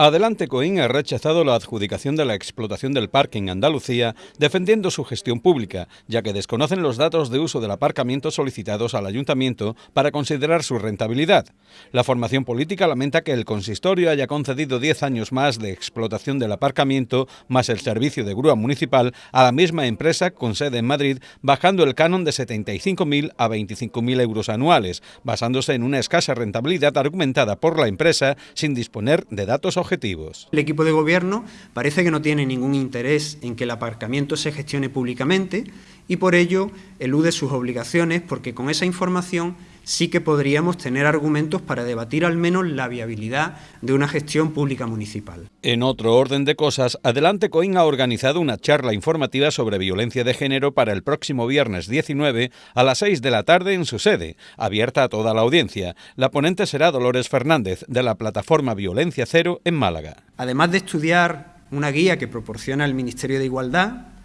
Adelante Coín ha rechazado la adjudicación de la explotación del parque en Andalucía, defendiendo su gestión pública, ya que desconocen los datos de uso del aparcamiento solicitados al ayuntamiento para considerar su rentabilidad. La formación política lamenta que el consistorio haya concedido 10 años más de explotación del aparcamiento, más el servicio de grúa municipal, a la misma empresa con sede en Madrid, bajando el canon de 75.000 a 25.000 euros anuales, basándose en una escasa rentabilidad argumentada por la empresa sin disponer de datos objetivos el equipo de gobierno parece que no tiene ningún interés en que el aparcamiento se gestione públicamente y por ello elude sus obligaciones porque con esa información sí que podríamos tener argumentos para debatir al menos la viabilidad de una gestión pública municipal. En otro orden de cosas, Adelante Coín ha organizado una charla informativa sobre violencia de género para el próximo viernes 19 a las 6 de la tarde en su sede, abierta a toda la audiencia. La ponente será Dolores Fernández, de la plataforma Violencia Cero en Málaga. Además de estudiar una guía que proporciona el Ministerio de Igualdad,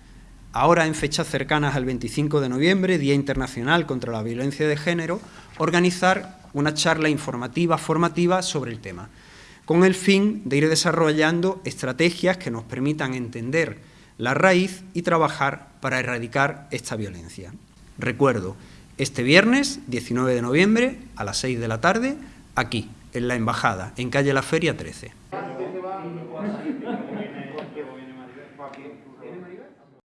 Ahora, en fechas cercanas al 25 de noviembre, Día Internacional contra la Violencia de Género, organizar una charla informativa, formativa sobre el tema, con el fin de ir desarrollando estrategias que nos permitan entender la raíz y trabajar para erradicar esta violencia. Recuerdo, este viernes 19 de noviembre a las 6 de la tarde, aquí, en la Embajada, en calle La Feria 13.